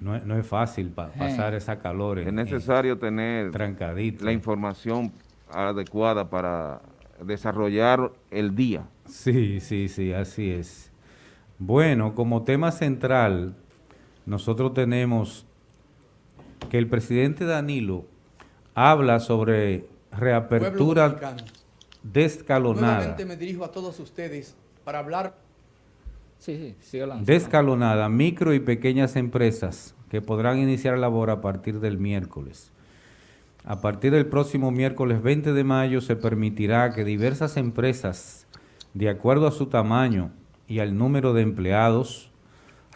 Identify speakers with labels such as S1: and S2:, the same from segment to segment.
S1: No, es- no es fácil pa- pasar esa calor. en-
S2: Es necesario tener
S1: trancadito.
S2: la información adecuada para desarrollar el día.
S1: Sí, sí, sí, así es. Bueno, como tema central, nosotros tenemos que el presidente Danilo habla sobre reapertura descalonada.
S3: Nuevamente me dirijo a todos ustedes para hablar
S4: Sí, sí.
S1: Descalonada, micro y pequeñas empresas que podrán iniciar labor a partir del miércoles. A partir del próximo miércoles 20 de mayo se permitirá que diversas empresas, de acuerdo a su tamaño y al número de empleados,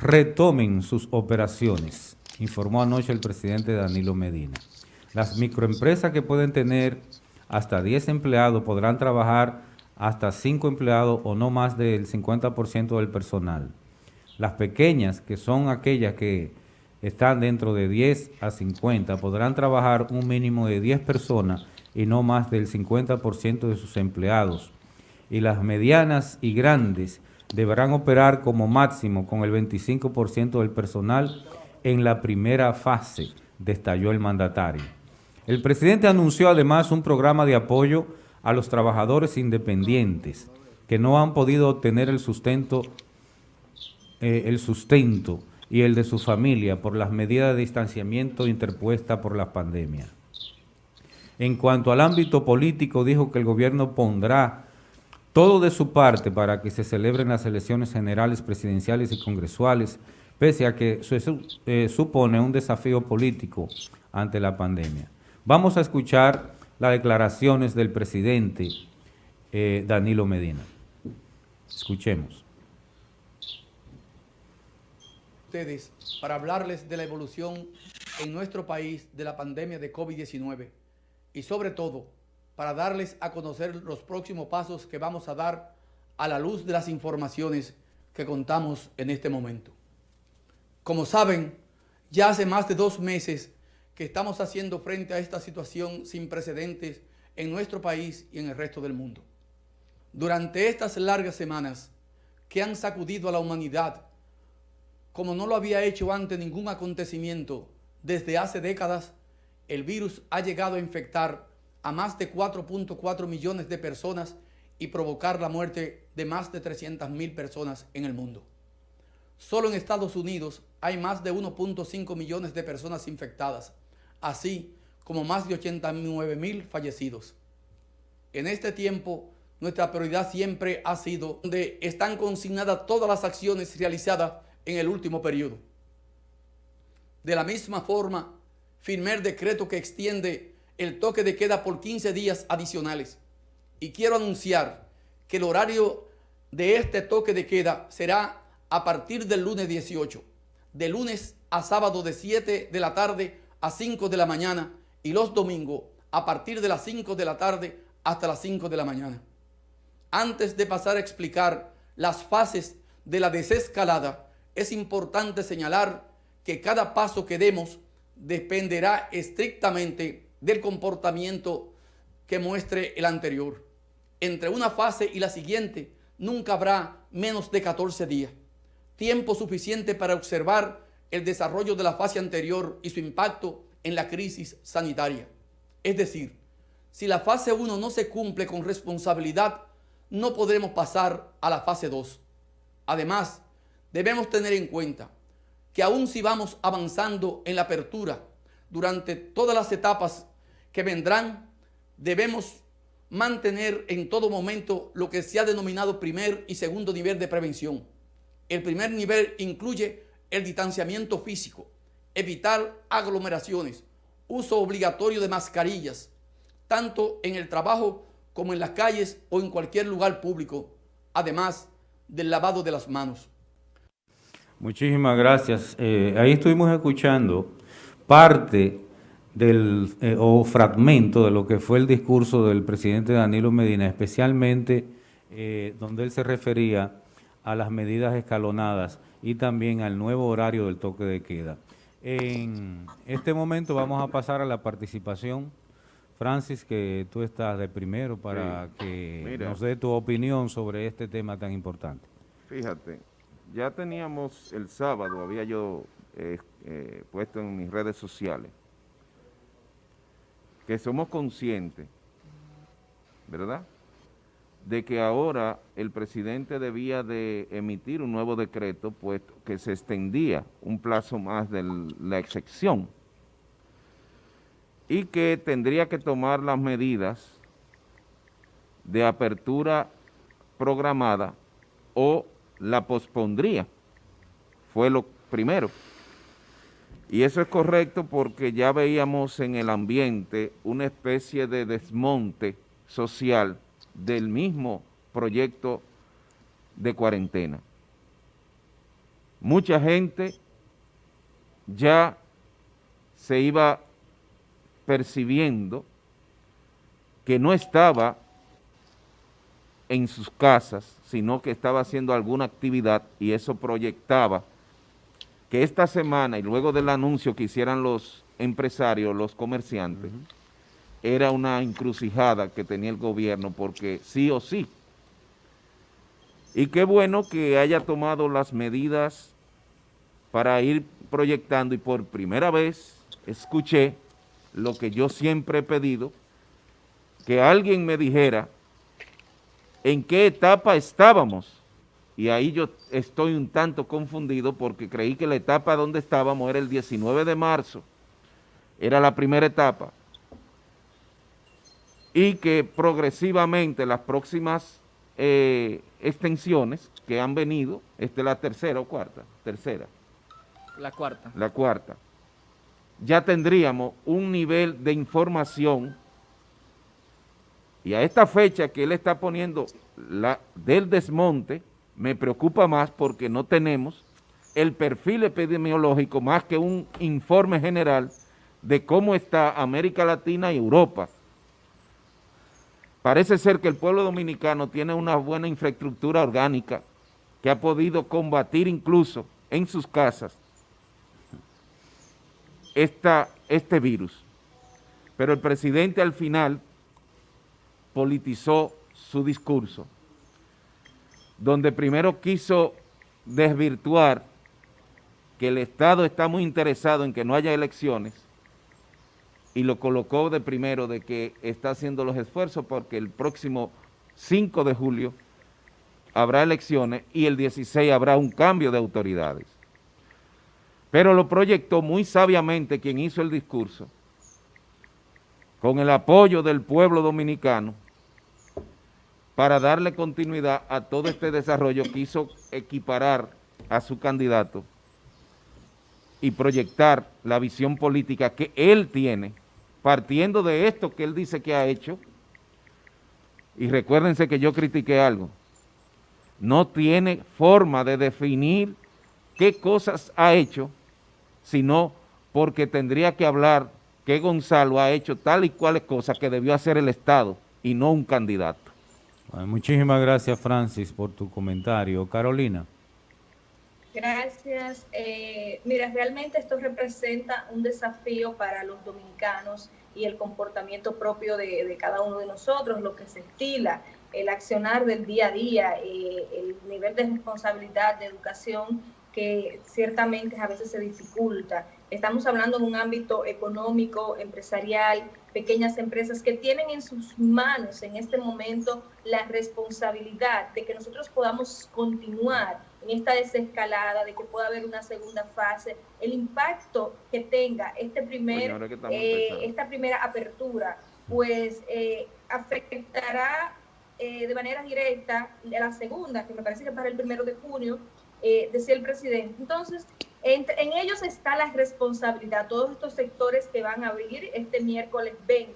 S1: retomen sus operaciones, informó anoche el presidente Danilo Medina. Las microempresas que pueden tener hasta 10 empleados podrán trabajar hasta 5 empleados o no más del 50% del personal. Las pequeñas, que son aquellas que están dentro de 10 a 50, podrán trabajar un mínimo de 10 personas y no más del 50% de sus empleados. Y las medianas y grandes deberán operar como máximo con el 25% del personal en la primera fase, destalló el mandatario. El presidente anunció además un programa de apoyo a los trabajadores independientes que no han podido obtener el sustento, eh, el sustento y el de su familia por las medidas de distanciamiento interpuestas por la pandemia. En cuanto al ámbito político, dijo que el gobierno pondrá todo de su parte para que se celebren las elecciones generales, presidenciales y congresuales, pese a que eh, supone un desafío político ante la pandemia. Vamos a escuchar las declaraciones del presidente eh, Danilo Medina. Escuchemos.
S3: ustedes para hablarles de la evolución en nuestro país de la pandemia de COVID-19 y sobre todo para darles a conocer los próximos pasos que vamos a dar a la luz de las informaciones que contamos en este momento. Como saben, ya hace más de dos meses que estamos haciendo frente a esta situación sin precedentes en nuestro país y en el resto del mundo. Durante estas largas semanas que han sacudido a la humanidad como no lo había hecho ante ningún acontecimiento desde hace décadas, el virus ha llegado a infectar a más de 4.4 millones de personas y provocar la muerte de más de 300 mil personas en el mundo. Solo en Estados Unidos hay más de 1.5 millones de personas infectadas, así como más de 89 mil fallecidos. En este tiempo, nuestra prioridad siempre ha sido donde están consignadas todas las acciones realizadas en el último periodo. De la misma forma, firmé el decreto que extiende el toque de queda por 15 días adicionales. Y quiero anunciar que el horario de este toque de queda será a partir del lunes 18, de lunes a sábado de 7 de la tarde a 5 de la mañana y los domingos a partir de las 5 de la tarde hasta las 5 de la mañana. Antes de pasar a explicar las fases de la desescalada, es importante señalar que cada paso que demos dependerá estrictamente del comportamiento que muestre el anterior. Entre una fase y la siguiente nunca habrá menos de 14 días, tiempo suficiente para observar el desarrollo de la fase anterior y su impacto en la crisis sanitaria. Es decir, si la fase 1 no se cumple con responsabilidad, no podremos pasar a la fase 2. Además, debemos tener en cuenta que aun si vamos avanzando en la apertura durante todas las etapas que vendrán, debemos mantener en todo momento lo que se ha denominado primer y segundo nivel de prevención. El primer nivel incluye el distanciamiento físico, evitar aglomeraciones, uso obligatorio de mascarillas, tanto en el trabajo como en las calles o en cualquier lugar público, además del lavado de las manos.
S1: Muchísimas gracias. Eh, ahí estuvimos escuchando parte del eh, o fragmento de lo que fue el discurso del presidente Danilo Medina, especialmente eh, donde él se refería a las medidas escalonadas y también al nuevo horario del toque de queda. En este momento vamos a pasar a la participación. Francis, que tú estás de primero para
S2: Sí.
S1: que
S2: Mira.
S1: nos dé tu opinión sobre este tema tan importante.
S2: Fíjate, ya teníamos el sábado, había yo eh, eh, puesto en mis redes sociales, que somos conscientes, ¿verdad?, de que ahora el presidente debía de emitir un nuevo decreto, puesto que se extendía un plazo más de la excepción y que tendría que tomar las medidas de apertura programada o la pospondría. Fue lo primero. Y eso es correcto porque ya veíamos en el ambiente una especie de desmonte social del mismo proyecto de cuarentena. Mucha gente ya se iba percibiendo que no estaba en sus casas, sino que estaba haciendo alguna actividad y eso proyectaba que esta semana y luego del anuncio que hicieran los empresarios, los comerciantes, era una encrucijada que tenía el gobierno porque sí o sí. Y qué bueno que haya tomado las medidas para ir proyectando y por primera vez escuché lo que yo siempre he pedido, que alguien me dijera en qué etapa estábamos. Y ahí yo estoy un tanto confundido porque creí que la etapa donde estábamos era el 19 de marzo, era la primera etapa, y que progresivamente las próximas eh, extensiones que han venido, esta es la tercera o cuarta, tercera.
S4: La cuarta.
S2: La cuarta. Ya tendríamos un nivel de información y a esta fecha que él está poniendo la, del desmonte, me preocupa más porque no tenemos el perfil epidemiológico más que un informe general de cómo está América Latina y Europa. Parece ser que el pueblo dominicano tiene una buena infraestructura orgánica que ha podido combatir incluso en sus casas esta, este virus. Pero el presidente al final politizó su discurso, donde primero quiso desvirtuar que el Estado está muy interesado en que no haya elecciones y lo colocó de primero de que está haciendo los esfuerzos porque el próximo 5 de julio habrá elecciones y el 16 habrá un cambio de autoridades. Pero lo proyectó muy sabiamente quien hizo el discurso, con el apoyo del pueblo dominicano, para darle continuidad a todo este desarrollo, quiso equiparar a su candidato y proyectar la visión política que él tiene, partiendo de esto que él dice que ha hecho, y recuérdense que yo critiqué algo, no tiene forma de definir qué cosas ha hecho, sino porque tendría que hablar que Gonzalo ha hecho tal y cuales cosas que debió hacer el Estado y no un candidato
S1: muchísimas gracias, Francis, por tu comentario. Carolina.
S5: Gracias. Eh, mira, realmente esto representa un desafío para los dominicanos y el comportamiento propio de, cada uno de nosotros, lo que se estila, el accionar del día a día, eh, el nivel de responsabilidad, de educación que ciertamente a veces se dificulta. Estamos hablando de un ámbito económico, empresarial, pequeñas empresas que tienen en sus manos en este momento la responsabilidad de que nosotros podamos continuar en esta desescalada, de que pueda haber una segunda fase, el impacto que tenga este primer, eh, esta primera apertura, pues eh, afectará eh, de manera directa la segunda, que me parece que para el primero de junio, decía el presidente. Entonces, en, ellos está la responsabilidad, todos estos sectores que van a abrir este miércoles 20.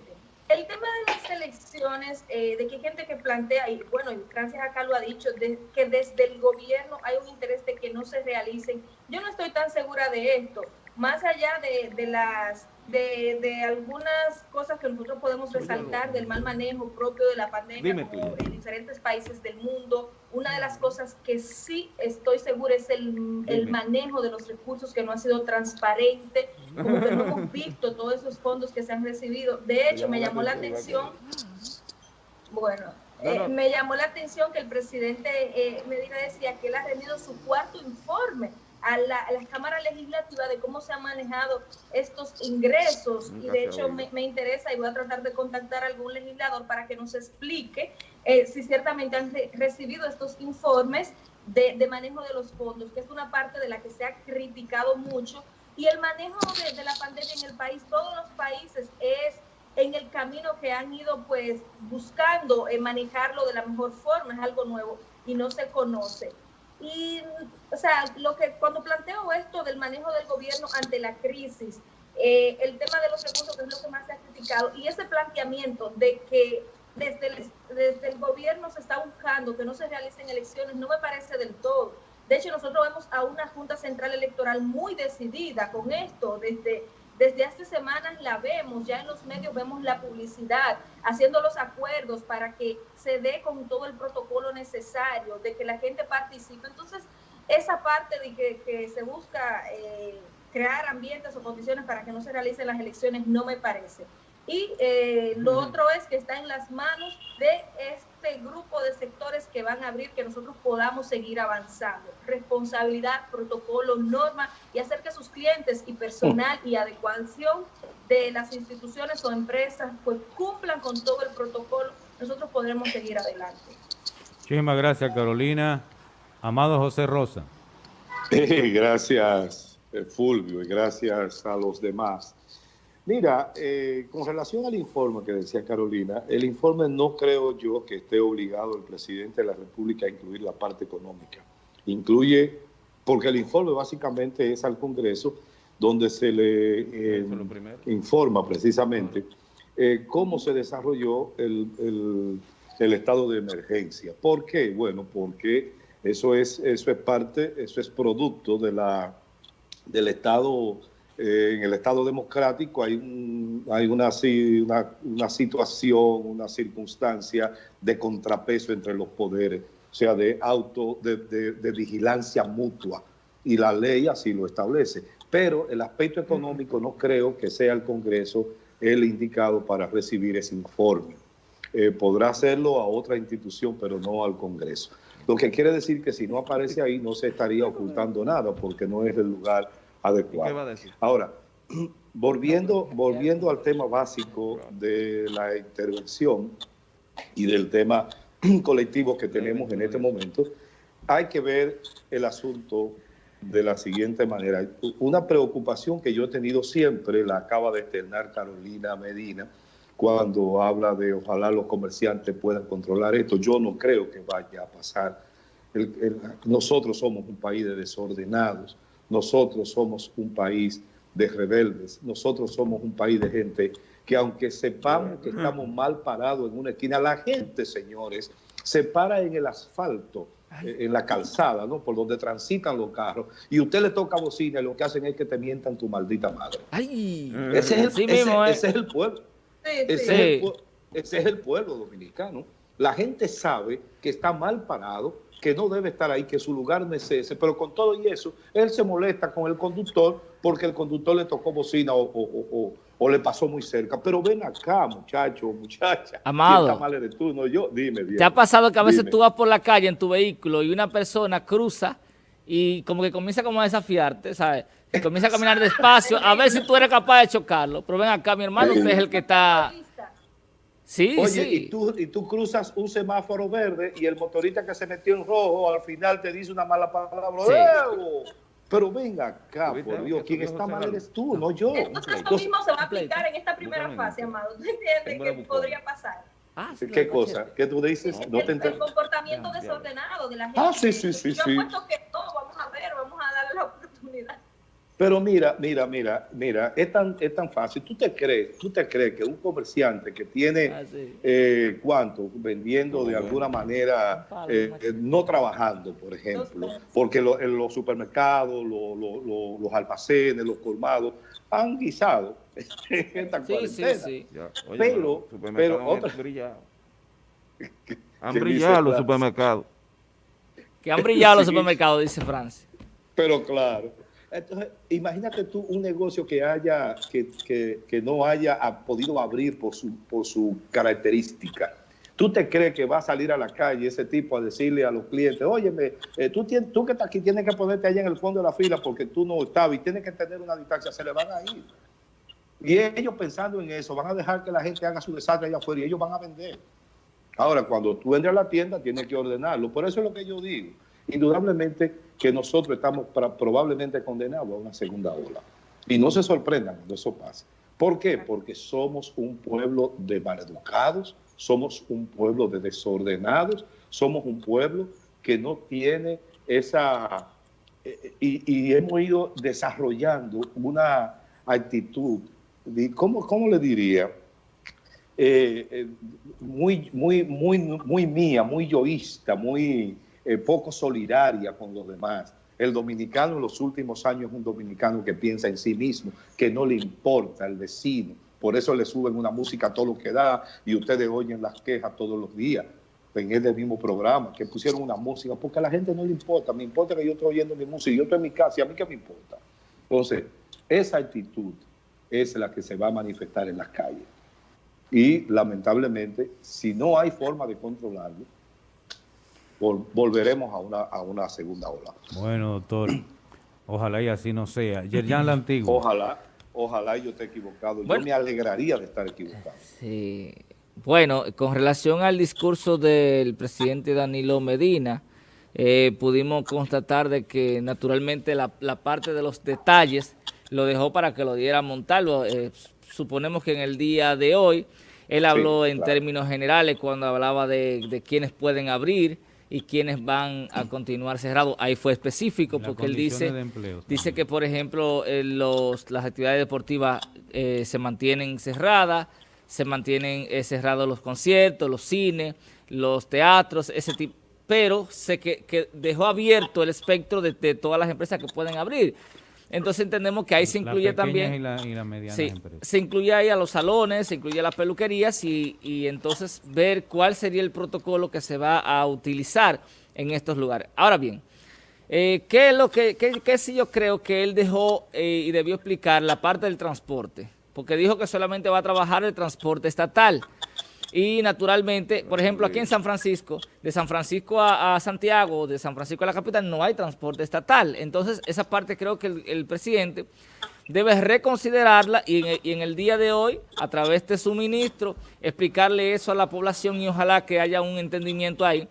S5: El tema de las elecciones, eh, de que gente que plantea, y bueno, y Francis acá lo ha dicho, de, que desde el gobierno hay un interés de que no se realicen. Yo no estoy tan segura de esto, más allá de, de las de, de, algunas cosas que nosotros podemos resaltar del mal manejo propio de la pandemia como en diferentes países del mundo. Una de las cosas que sí estoy segura es el, el, manejo de los recursos que no ha sido transparente, como que no hemos visto todos esos fondos que se han recibido. De hecho, me llamó la atención, bueno, eh, me llamó la atención que el presidente eh, Medina decía que él ha rendido su cuarto informe a la, Cámara Legislativa de cómo se han manejado estos ingresos. Y de hecho me, interesa y voy a tratar de contactar a algún legislador para que nos explique eh, si ciertamente han recibido estos informes de, manejo de los fondos, que es una parte de la que se ha criticado mucho. Y el manejo de, la pandemia en el país, todos los países es en el camino que han ido pues buscando eh, manejarlo de la mejor forma, es algo nuevo y no se conoce. Y, o sea, lo que cuando planteo esto del manejo del gobierno ante la crisis, eh, el tema de los recursos es lo que más se ha criticado y ese planteamiento de que desde el, desde el gobierno se está buscando que no se realicen elecciones no me parece del todo. De hecho, nosotros vemos a una Junta Central Electoral muy decidida con esto, desde desde hace semanas la vemos, ya en los medios vemos la publicidad, haciendo los acuerdos para que se dé con todo el protocolo necesario, de que la gente participe. Entonces, esa parte de que, se busca eh, crear ambientes o condiciones para que no se realicen las elecciones no me parece. Y eh, lo otro es que está en las manos de este grupo de sectores que van a abrir, que nosotros podamos seguir avanzando. Responsabilidad, protocolo, norma y hacer que sus clientes y personal y adecuación de las instituciones o empresas pues cumplan con todo el protocolo, nosotros podremos seguir adelante.
S1: Muchísimas gracias Carolina. Amado José Rosa.
S6: gracias eh, Fulvio y gracias a los demás. Mira, eh, con relación al informe que decía Carolina, el informe no creo yo que esté obligado el presidente de la República a incluir la parte económica. Incluye, porque el informe básicamente es al Congreso donde se le eh, informa precisamente eh, cómo se desarrolló el, estado de emergencia. ¿Por qué? Bueno, porque eso es, eso es parte, eso es producto de la, del estado eh, en el Estado democrático hay, hay una, situación, una circunstancia de contrapeso entre los poderes, o sea, de auto, de, de, vigilancia mutua, y la ley así lo establece. Pero el aspecto económico no creo que sea el Congreso el indicado para recibir ese informe. Eh, podrá hacerlo a otra institución, pero no al Congreso. Lo que quiere decir que si no aparece ahí no se estaría ocultando nada, porque no es el lugar adecuado. Ahora, volviendo, volviendo al tema básico de la intervención y del tema colectivo que tenemos en este momento, hay que ver el asunto de la siguiente manera. Una preocupación que yo he tenido siempre, la acaba de externar Carolina Medina, cuando habla de ojalá los comerciantes puedan controlar esto. Yo no creo que vaya a pasar. nosotros somos un país de desordenados nosotros somos un país de rebeldes, nosotros somos un país de gente que aunque sepamos que estamos mal parados en una esquina, la gente, señores, se para en el asfalto, eh, en la calzada, ¿no? Por donde transitan los carros, y usted le toca bocina y lo que hacen es que te mientan tu maldita madre.
S4: Ay,
S6: ese, es el, ese, es el pueblo. ese es el pueblo dominicano. La gente sabe que está mal parado, que no debe estar ahí, que su lugar no es ese, pero con todo y eso, él se molesta con el conductor porque el conductor le tocó bocina o, le pasó muy cerca. Pero ven acá, muchacho, muchacha.
S4: Amado.
S6: mal eres tú, no yo. Dime,
S4: ¿Te ha pasado que a veces tú vas por la calle en tu vehículo y una persona cruza y como que comienza como a desafiarte, ¿sabes? comienza a caminar despacio, a ver si tú eres capaz de chocarlo. Pero ven acá, mi hermano, usted es el que está...
S6: Sí, Oye, Y, tú, y tú cruzas un semáforo verde y el motorista que se metió en rojo al final te dice una mala palabra. Pero venga acá, por Dios, quien está mal eres tú, no yo.
S5: Entonces esto mismo se va a aplicar en esta primera fase, Amado. ¿Tú entiendes qué podría pasar?
S6: Ah, ¿Qué cosa? ¿Qué tú dices?
S5: No te el comportamiento desordenado de la gente.
S6: Ah, sí, sí, sí.
S5: Yo sí. puesto que no, vamos a ver, vamos a darle la oportunidad.
S6: Pero mira, mira, mira, mira, es tan, es tan fácil. ¿Tú te crees, tú te crees que un comerciante que tiene, ah, eh, ¿cuánto? Vendiendo de alguna manera, eh, eh, no trabajando, por ejemplo, porque en los supermercados, los almacenes, los colmados, han guisado esta cuarentena. Sí, sí. pero, pero otra...
S2: Han brillado los supermercados.
S4: Que han brillado los supermercados, dice Francia.
S6: Pero claro. Entonces, imagínate tú un negocio que haya, que, que, que no haya podido abrir por su, por su característica. ¿Tú te crees que va a salir a la calle ese tipo a decirle a los clientes, óyeme, eh, tú, tienes, tú que estás aquí tienes que ponerte allá en el fondo de la fila porque tú no estabas y tienes que tener una distancia, se le van a ir. Y ellos pensando en eso, van a dejar que la gente haga su desastre allá afuera y ellos van a vender. Ahora, cuando tú entres a la tienda, tienes que ordenarlo. Por eso es lo que yo digo. Indudablemente que nosotros estamos probablemente condenados a una segunda ola. Y no se sorprendan cuando eso pase. ¿Por qué? Porque somos un pueblo de maleducados, somos un pueblo de desordenados, somos un pueblo que no tiene esa... Eh, y, hemos ido desarrollando una actitud, ¿cómo, cómo le diría? Eh, eh, muy, muy, muy, muy mía, muy yoísta, muy poco solidaria con los demás. El dominicano en los últimos años es un dominicano que piensa en sí mismo, que no le importa el vecino, por eso le suben una música a todo lo que da y ustedes oyen las quejas todos los días en este mismo programa, que pusieron una música, porque a la gente no le importa, me importa que yo estoy oyendo mi música, yo estoy en mi casa y a mí qué me importa. Entonces, esa actitud es la que se va a manifestar en las calles. Y lamentablemente, si no hay forma de controlarlo, volveremos a una, a una segunda ola.
S1: Bueno, doctor, ojalá y así no sea. Yerjan la Antigua.
S6: Ojalá. Ojalá yo esté equivocado. yo me alegraría de estar equivocado.
S4: Sí. Bueno, con relación al discurso del presidente Danilo Medina, eh, pudimos constatar de que naturalmente la, parte de los detalles lo dejó para que lo diera a montarlo. Eh, suponemos que en el día de hoy él habló en términos generales cuando hablaba de, de quienes pueden abrir, y quienes van a continuar cerrados. Ahí fue específico porque él dice, dice que, por ejemplo, eh, los, las actividades deportivas eh, se mantienen cerradas, se mantienen eh, cerrados los conciertos, los cines, los teatros, ese tipo, pero sé que, que dejó abierto el espectro de, de todas las empresas que pueden abrir. Entonces entendemos que ahí se incluye también...
S1: Y la, y
S4: sí, se incluye ahí a los salones, se incluye a las peluquerías y, y, entonces ver cuál sería el protocolo que se va a utilizar en estos lugares. Ahora bien, eh, ¿qué es lo que, qué, qué sí yo creo que él dejó eh, y debió explicar la parte del transporte? Porque dijo que solamente va a trabajar el transporte estatal. Y naturalmente, por ejemplo, aquí en San Francisco, de San Francisco a, Santiago, de San Francisco a la capital, no hay transporte estatal. Entonces, esa parte creo que el, presidente debe reconsiderarla y en, el día de hoy, a través de su ministro, explicarle eso a la población y ojalá que haya un entendimiento ahí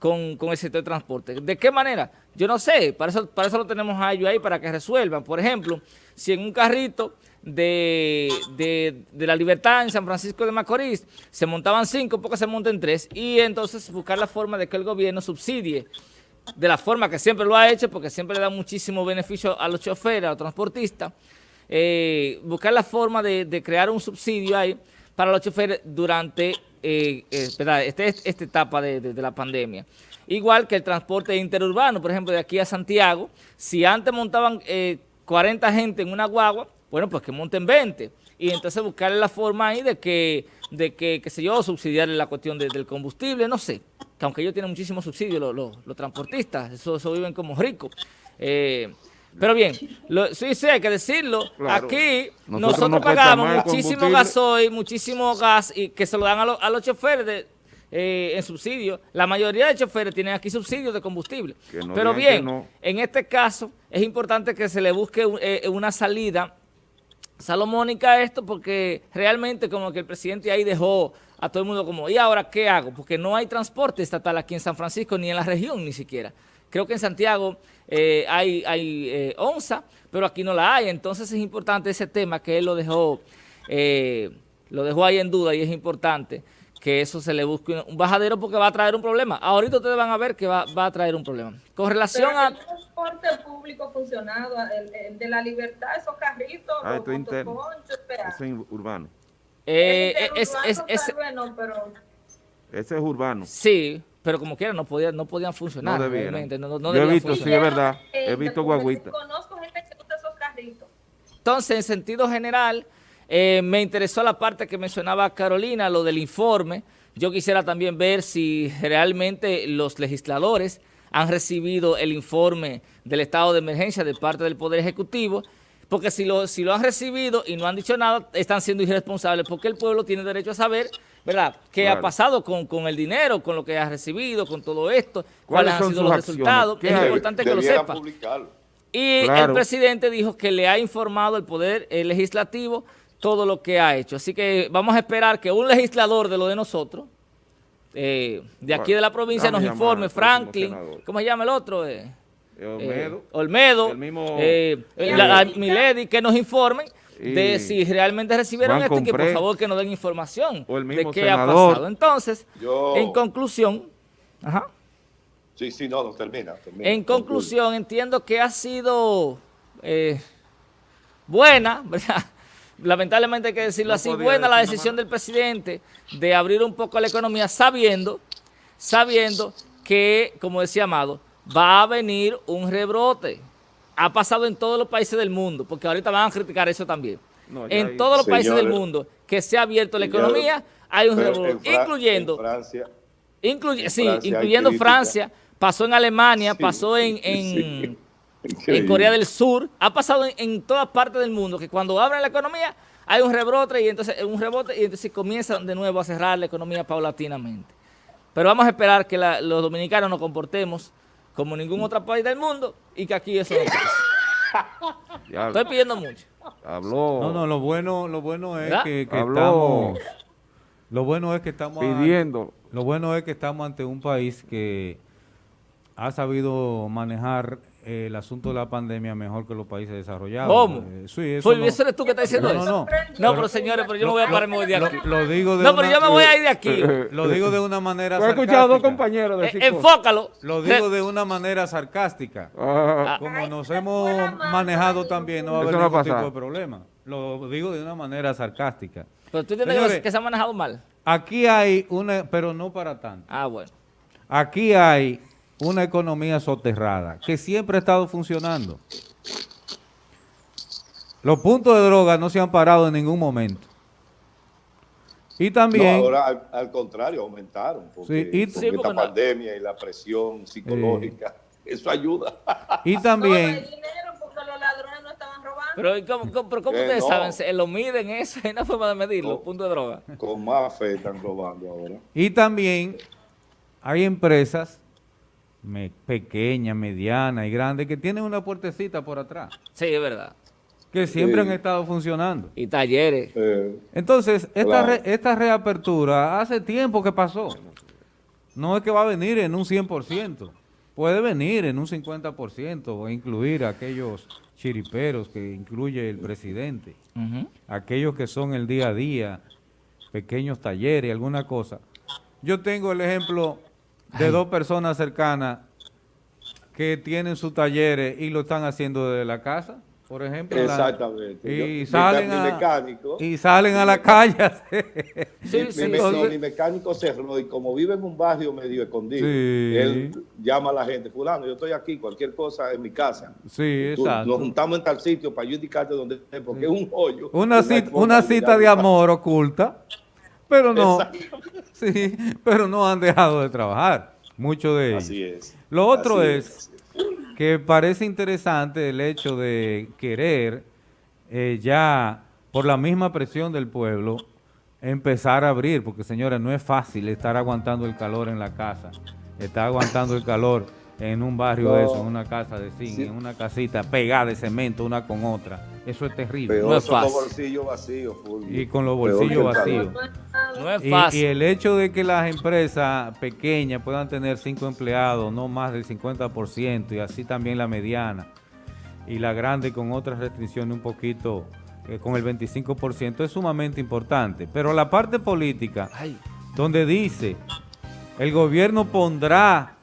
S4: con, con el sector de transporte. ¿De qué manera? Yo no sé, para eso, para eso lo tenemos a ellos ahí, para que resuelvan. Por ejemplo, si en un carrito de, de, la libertad en San Francisco de Macorís se montaban cinco, porque se monten tres, y entonces buscar la forma de que el gobierno subsidie de la forma que siempre lo ha hecho, porque siempre le da muchísimo beneficio a los choferes, a los transportistas, eh, buscar la forma de, crear un subsidio ahí para los choferes durante eh, eh este, esta etapa de, la pandemia. Igual que el transporte interurbano, por ejemplo, de aquí a Santiago, si antes montaban 40 eh, gente en una guagua, bueno, pues que monten 20. Y entonces buscarle la forma ahí de que, de que, qué sé yo, subsidiarle la cuestión del combustible, no sé. Que aunque ellos tienen muchísimos subsidios, los, transportistas, eso, eso, viven como ricos. Eh, pero bien, sí, sí, hay que decirlo. Aquí nosotros, pagamos muchísimo gasoil, muchísimo gas y que se lo dan a, los choferes de, eh, en subsidio. La mayoría de choferes tienen aquí subsidios de combustible. Pero bien, en este caso es importante que se le busque eh, una salida salomónica esto porque realmente como que el presidente ahí dejó a todo el mundo como, ¿y ahora qué hago? Porque no hay transporte estatal aquí en San Francisco ni en la región ni siquiera. Creo que en Santiago eh, hay, hay eh, onza, pero aquí no la hay. Entonces es importante ese tema que él lo dejó, eh, lo dejó ahí en duda y es importante que eso se le busque un bajadero porque va a traer un problema. Ahorita ustedes van a ver que va, va a traer un problema. Con relación a...
S5: El transporte público funcionado, el, de la libertad, esos carritos,
S2: ah, los motoconchos, Eso es urbano.
S4: Eh, es, es, es,
S5: pero...
S2: Ese es urbano.
S4: Sí, pero como quiera no podían, no podían funcionar.
S2: No debían. No, no, Yo he visto, sí, es verdad. He visto guaguitas.
S5: Conozco gente que usa esos carritos.
S4: Entonces, en sentido general... Eh, me interesó la parte que mencionaba Carolina, lo del informe. Yo quisiera también ver si realmente los legisladores han recibido el informe del estado de emergencia de parte del Poder Ejecutivo, porque si lo, si lo han recibido y no han dicho nada, están siendo irresponsables, porque el pueblo tiene derecho a saber, ¿verdad?, qué ha pasado con, con, el dinero, con lo que ha recibido, con todo esto, cuáles han sido los resultados. Es importante que lo sepa. Y el presidente dijo que le ha informado el Poder Legislativo todo lo que ha hecho. Así que vamos a esperar que un legislador de lo de nosotros, eh, de aquí de la provincia, nos informe, Franklin, ¿cómo se llama el otro? Eh, eh Olmedo, eh, la, Milady, que nos informen de si realmente recibieron esto y que por favor que nos den información de qué ha pasado. Entonces, en conclusión, ajá.
S6: Sí, sí, no, no, termina.
S4: en conclusión, entiendo que ha sido eh, buena, ¿verdad? Lamentablemente hay que decirlo así, buena la decisión del presidente de abrir un poco la economía sabiendo, sabiendo que, como decía Amado, va a venir un rebrote. Ha pasado en todos los países del mundo, porque ahorita van a criticar eso también. en todos los países del mundo que se ha abierto la economía, hay un rebrote, incluyendo... Francia. sí, incluyendo Francia, pasó en Alemania, pasó en, en, Corea del Sur, ha pasado en, todas partes del mundo que cuando abren la economía hay un rebrote y entonces un rebote y entonces comienzan de nuevo a cerrar la economía paulatinamente. Pero vamos a esperar que los dominicanos nos comportemos como ningún otro país del mundo y que aquí eso no pase. Estoy pidiendo mucho.
S1: Habló. No, no, lo bueno, lo bueno es que, estamos lo bueno es que estamos
S2: pidiendo.
S1: lo bueno es que estamos ante un país que ha sabido manejar el asunto de la pandemia mejor que los países desarrollados.
S4: ¿Cómo? Eh, sí, eso, no. eres tú que estás diciendo eso? No, no, no. pero señores, pero yo me voy a pararme de aquí.
S1: Lo, digo de
S4: no, pero yo me voy a ir de aquí.
S1: Lo digo de una manera
S2: sarcástica. He escuchado dos compañeros
S4: de eh, Enfócalo.
S1: Lo digo de una manera sarcástica. Ah. Como nos hemos manejado también, no va a haber ningún tipo de problema. Lo digo de una manera sarcástica.
S4: Pero tú entiendes que se ha manejado mal.
S1: Aquí hay una, pero no para tanto.
S4: Ah, bueno.
S1: Aquí hay una economía soterrada que siempre ha estado funcionando. Los puntos de droga no se han parado en ningún momento. Y también...
S6: ahora al, contrario, aumentaron. Porque, y, esta pandemia y la presión psicológica, eso ayuda.
S1: Y también...
S4: Pero ¿cómo, cómo, pero ¿cómo ustedes saben? ¿Lo miden eso? ¿Hay una forma de medir los puntos de droga?
S6: Con más fe están robando ahora.
S1: Y también hay empresas pequeña, mediana y grande, que tienen una puertecita por atrás.
S4: Sí, es verdad.
S1: Que siempre han estado funcionando.
S4: Y talleres.
S1: Entonces, esta, esta reapertura hace tiempo que pasó. No es que va a venir en un 100%. Puede venir en un 50% o incluir aquellos chiriperos que incluye el presidente. Aquellos que son el día a día, pequeños talleres, alguna cosa. Yo tengo el ejemplo de dos personas cercanas que tienen sus talleres y lo están haciendo desde la casa, por ejemplo.
S6: Exactamente.
S1: y, salen a, mecánico, y salen a la calle.
S6: sí, mi, sí, mi, mecánico cerró y como vive en un barrio medio escondido, él llama a la gente, fulano, yo estoy aquí, cualquier cosa en mi casa.
S1: Sí, exacto.
S6: Nos juntamos en tal sitio para yo indicarte dónde es, porque es un hoyo.
S1: Una, cita, una cita de amor oculta. Pero no, sí, pero no han dejado de trabajar, muchos de ellos.
S6: Así es.
S1: Lo otro es, que parece interesante el hecho de querer eh, ya, por la misma presión del pueblo, empezar a abrir, porque señores, no es fácil estar aguantando el calor en la casa, estar aguantando el calor en un barrio de eso, en una casa de zinc, en una casita pegada de cemento una con otra. Eso es terrible.
S6: no es fácil. Con los bolsillos vacíos,
S1: Y con los bolsillos vacíos.
S4: No es fácil.
S1: Y, el hecho de que las empresas pequeñas puedan tener cinco empleados, no más del 50%, y así también la mediana, y la grande con otras restricciones un poquito, eh, con el 25%, es sumamente importante. Pero la parte política, donde dice, el gobierno pondrá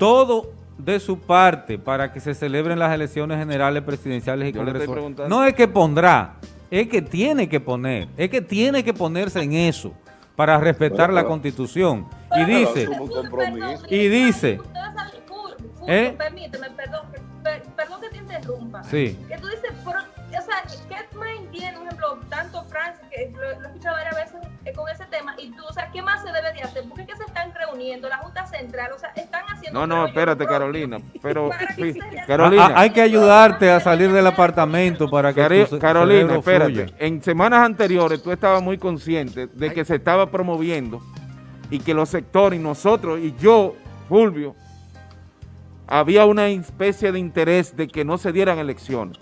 S1: todo de su parte para que se celebren las elecciones generales presidenciales y congresuales. No es que pondrá, es que tiene que poner, es que tiene que ponerse en eso para respetar la constitución. Y dice, y dice,
S5: ¿eh? permíteme, perdón, perdón que te interrumpa.
S1: Sí.
S5: Que tú dices, o sea, ¿qué más entiende, por ejemplo, tanto Francia, que lo, he escuchado varias veces eh, con ese tema, y tú, o sea, ¿qué más se debe de hacer? ¿Por qué se están reuniendo? la Junta Central, o sea, están haciendo...
S2: No, no, espérate, Carolina, pero
S5: que.
S2: Carolina.
S1: Ah, hay que ayudarte a salir del apartamento para que
S2: Cari-
S1: tu ce-
S2: Carolina, espérate.
S1: fluya.
S2: En semanas anteriores tú estabas muy consciente de que se estaba promoviendo y que los sectores y nosotros y yo, Fulvio, había una especie de interés de que no se dieran elecciones.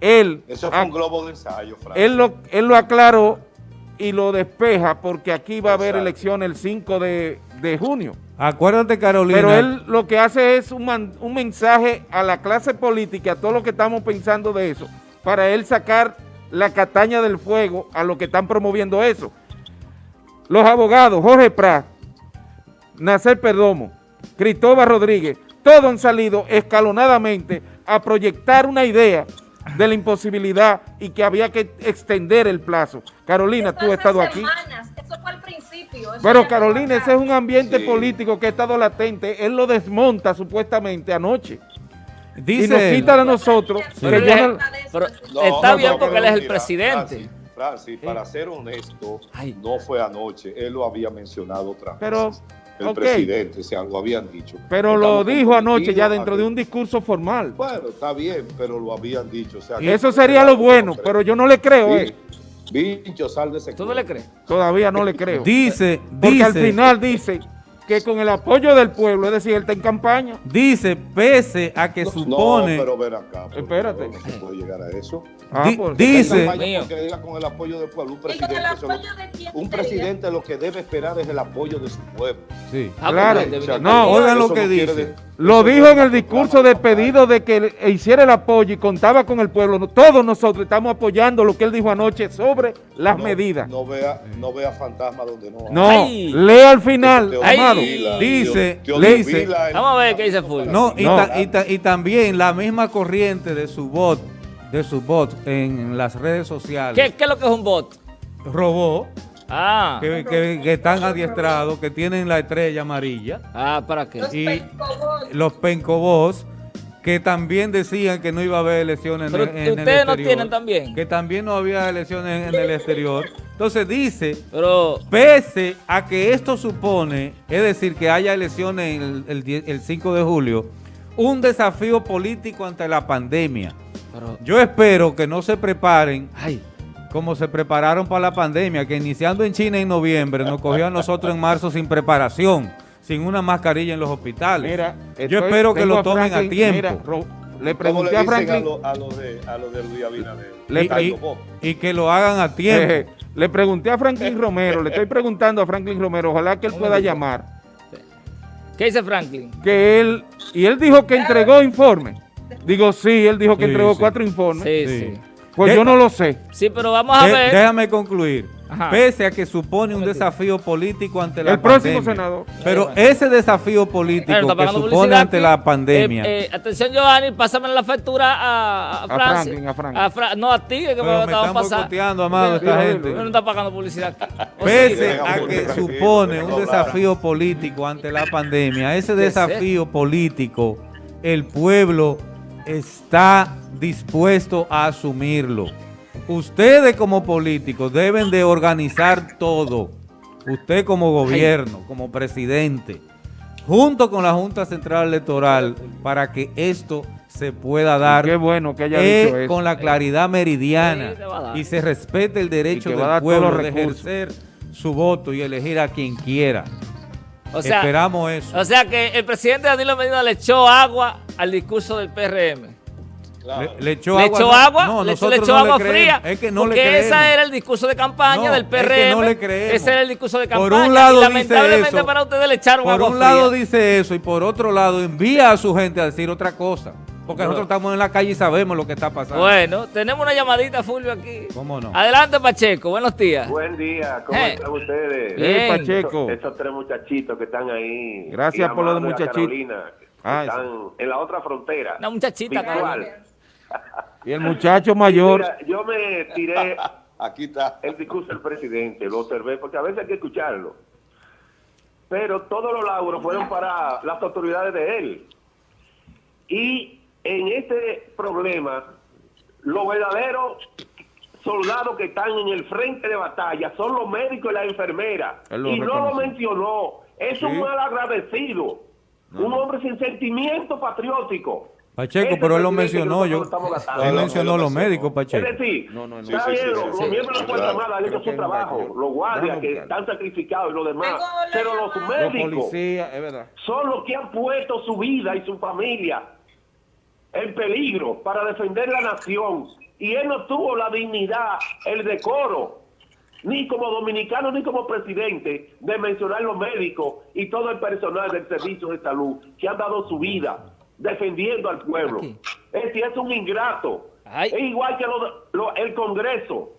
S2: Él,
S6: Eso fue
S2: ah,
S6: un globo de ensayo, Frank.
S2: él, lo, él lo aclaró y lo despeja porque aquí va a haber
S6: Exacto.
S2: elecciones el 5 de, de junio.
S1: Acuérdate, Carolina.
S2: Pero él lo que hace es un, man- un mensaje a la clase política, a todos los que estamos pensando de eso, para él sacar la cataña del fuego a los que están promoviendo eso. Los abogados, Jorge Prat, Nacer Perdomo, Cristóbal Rodríguez, todos han salido escalonadamente a proyectar una idea de la imposibilidad y que había que extender el plazo. Carolina,
S5: Eso
S2: tú has estado aquí.
S5: Eso fue al principio. eso
S2: Pero Carolina, ese es un ambiente
S6: Sí.
S2: político que ha estado latente. Él lo desmonta supuestamente anoche.
S1: dice
S2: y nos
S1: él,
S2: quita a nosotros.
S5: Sí.
S2: que
S4: Pero
S2: ya
S4: él-
S2: no-
S4: pero
S6: No,
S4: está
S6: no,
S4: bien porque
S6: pero
S4: él es el
S6: mira,
S4: presidente.
S6: Francis, Francis, para ser honesto,
S4: Ay.
S6: no fue anoche. Él lo había mencionado otra vez.
S2: Pero,
S6: el
S2: ok.
S6: presidente, o sea, lo habían dicho.
S2: pero lo dijo anoche ya dentro de un discurso formal.
S6: Bueno, está bien, pero lo habían dicho. O sea,
S2: Y eso sería lo bueno, pero yo no le creo, eh.
S6: Bicho, sal de ese
S4: ¿Tú no le crees?
S2: Todavía no le creo.
S1: dice,
S2: Porque al
S1: dice,
S2: final dice que con el apoyo del pueblo, es decir, él está en campaña.
S1: dice, pese a que
S6: No,
S1: supone,
S6: No, pero ven acá.
S2: Espérate.
S6: No se puede llegar a eso.
S2: Ah,
S1: Di-
S2: pues,
S1: dice-
S6: porque diga con el apoyo del pueblo. Un
S5: ¿Y con
S6: presidente, lo-
S5: apoyo de quién
S6: un
S5: sería?
S6: presidente lo que debe esperar es el apoyo de su pueblo.
S1: sí.
S4: Ah,
S2: Claro.
S6: O sea,
S2: no,
S1: oigan lo que dice.
S6: de-
S2: Lo dijo en el discurso de pedido de que le- hiciera el apoyo y contaba con el pueblo. Todos nosotros estamos apoyando lo que él dijo anoche sobre las
S6: No-
S2: medidas.
S6: No vea, no vea fantasma donde no hay.
S2: No, lea al final,
S6: Te
S4: Ay.
S2: amado.
S1: Dice- le-
S6: el-
S4: Vamos a ver qué dice Fulvio.
S1: No, y,
S2: No.
S1: ta- y ta- y también la misma corriente de su bot, de su bot en las redes sociales,
S4: ¿Qué, ¿Qué es lo que es un bot?
S1: robó,
S4: Ah,
S1: que, que- que están adiestrados, que tienen la estrella amarilla,
S4: ah, ¿para qué?
S1: Y- los pencobots, que también decían que no iba a haber elecciones en,
S4: Pero
S1: el- en el
S4: ustedes no
S1: exterior,
S4: tienen también.
S1: Que también no había elecciones en el exterior. Entonces dice,
S4: Pero,
S1: pese a que esto supone, es decir, que haya elecciones el, el die- el 5 de julio, un desafío político ante la pandemia.
S4: pero,
S1: Yo espero que no se preparen
S4: ay,
S1: como se prepararon para la pandemia, que iniciando en China en noviembre, nos cogió a nosotros en marzo sin preparación, sin una mascarilla en los hospitales.
S2: Mira,
S1: Yo espero que lo tomen a
S2: Franklin,
S1: tiempo.
S2: mira, le
S6: ¿Cómo
S2: pregunté
S6: le
S2: a Franklin,
S6: lo, a lo de, a lo de Luis Abinader?
S2: Le-
S1: y, que lo hagan a tiempo.
S2: eh, le pregunté a Franklin Romero, le estoy preguntando a Franklin Romero, ojalá que él pueda llamar,
S4: ¿qué dice Franklin?
S2: que él, y él dijo que entregó informe. Digo, sí, él dijo que
S1: Sí,
S2: entregó
S1: sí.
S2: cuatro informes.
S4: Sí,
S1: Sí.
S4: sí.
S2: Pues
S1: De-
S2: yo no lo sé.
S4: Sí, pero vamos a
S1: De-
S4: ver.
S1: déjame concluir.
S4: Ajá.
S1: Pese a que supone un desafío político ante la
S2: El próximo
S1: pandemia.
S2: senador.
S1: Pero ese desafío político
S4: Claro,
S1: que supone ante
S4: aquí.
S1: la pandemia.
S4: Eh, eh, atención, Giovanni, pásame la factura a, a,
S2: A. Franklin, a Franklin.
S4: Fra- no, a ti, que me
S1: pero
S4: lo
S1: me
S4: estaban
S1: están
S4: pasando.
S1: boicoteando, amado, esta gente.
S4: no está pagando publicidad
S1: Pese a que supone un desafío político ante la pandemia, ese
S4: ¿Qué es
S1: desafío político, el pueblo está dispuesto a asumirlo. Ustedes como políticos deben de organizar todo. Usted como gobierno, como presidente, junto con la Junta Central Electoral, para que esto se pueda dar
S2: Qué bueno que haya
S1: eh,
S2: dicho eso.
S1: con la claridad meridiana
S4: Sí,
S1: y se respete el derecho del pueblo de ejercer su voto y elegir a quien quiera.
S4: O sea,
S1: Esperamos eso.
S4: o sea que el presidente Danilo Medina le echó agua al discurso del PRM.
S6: Claro.
S1: le, le echó
S4: le
S1: agua.
S4: echó
S1: no-
S4: agua,
S1: no,
S4: le,
S1: nosotros
S4: le echó
S1: no
S4: agua fría.
S1: Es que no le
S4: porque ese era el discurso de campaña
S1: No,
S4: del
S1: es que
S4: PRM.
S1: no le creemos.
S4: Ese era el discurso de
S1: Por
S4: campaña.
S1: un lado
S4: y
S1: dice
S4: lamentablemente
S1: eso,
S4: para ustedes le echaron
S1: Por
S4: agua
S1: un lado
S4: fría.
S1: dice eso y por otro lado envía a su gente a decir otra cosa. Porque nosotros estamos en la calle y sabemos lo que está pasando.
S4: Bueno, tenemos una llamadita, Fulvio, aquí.
S1: ¿Cómo no?
S4: Adelante, Pacheco. Buenos días.
S7: Buen día, ¿cómo
S4: Eh.
S7: están ustedes?
S4: Bien.
S2: Eh, Pacheco.
S7: Esos, esos tres muchachitos que están ahí.
S2: Gracias por lo de muchachitos.
S7: Carolina,
S2: Ah,
S7: están en la otra frontera.
S4: Una muchachita,
S7: Virtual.
S4: Carolina.
S2: Y el muchacho mayor.
S7: Mira, yo me tiré
S6: Aquí está.
S7: el discurso del presidente, lo observé, porque a veces hay que escucharlo. Pero todos los lauros fueron para las autoridades de él. Y en este problema, los verdaderos soldados que están en el frente de batalla son los médicos y las enfermeras.
S2: Lo
S7: Y no lo mencionó. Es un
S2: Sí.
S7: mal agradecido, un hombre sin sentimiento patriótico.
S1: Pacheco, pero él lo mencionó, yo, él mencionó
S6: no,
S1: los
S6: no,
S1: médicos,
S6: no.
S7: Es
S1: Pacheco.
S7: decir,
S2: No, no, no.
S7: está
S6: Sí, sí,
S7: bien,
S6: sí,
S7: los miembros de la Fuerza. Armada han hecho su trabajo, los guardias que están sacrificados y los demás, pero los médicos
S2: policías, es verdad.
S7: son los que han puesto su vida y su familia en peligro para defender la nación. Y él no tuvo la dignidad, el decoro, ni como dominicano ni como presidente, de mencionar los médicos y todo el personal del servicio de salud que han dado su vida defendiendo al pueblo.
S4: Aquí.
S7: Este es un ingrato.
S4: Ay.
S7: Es igual que lo- lo- el Congreso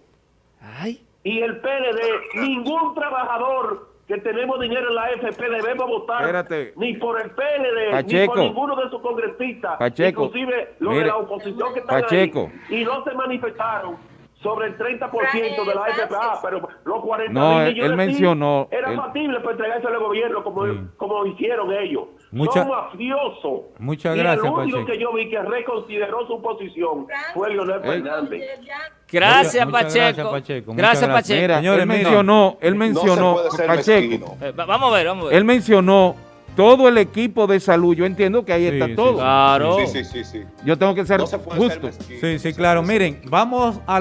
S4: Ay,
S7: y el PLD, ningún trabajador que tenemos dinero en la FP debemos votar
S2: Espérate.
S7: ni por el PLD, ni por ninguno de sus congresistas,
S2: Pacheco.
S7: inclusive los
S2: Mire.
S7: de la oposición que están
S2: Pacheco.
S7: ahí, y no se manifestaron sobre el 30% de la
S5: Francis.
S7: FP, ah, pero los 40
S2: No,
S7: mil millones
S2: él
S7: sí,
S2: mencionó-
S7: era
S2: él-
S7: factible para entregarse al gobierno como,
S1: Sí.
S7: como hicieron ellos.
S1: Mucha-
S7: Son mafiosos.
S1: Muchas
S7: y
S1: gracias,
S7: el único
S1: Pacheco.
S7: que yo vi que reconsideró su posición fue Leonel. Fernández.
S4: gracias,
S1: Muchas
S4: Pacheco.
S1: gracias, Pacheco.
S4: Gracias,
S1: gracias.
S4: Pacheco.
S2: Mira,
S1: Señores,
S2: él mencionó, él
S6: No
S2: mencionó,
S6: se puede ser
S2: Pacheco.
S4: Eh, va- vamos a ver, vamos a ver.
S2: él mencionó todo el equipo de salud. Yo entiendo que ahí
S1: Sí,
S2: está
S1: sí,
S2: todo.
S4: Claro.
S6: Sí, sí, sí, sí.
S2: Yo tengo que ser
S6: No se puede ser
S2: justo.
S6: mezquino.
S1: Sí, sí, claro. Miren, vamos a la...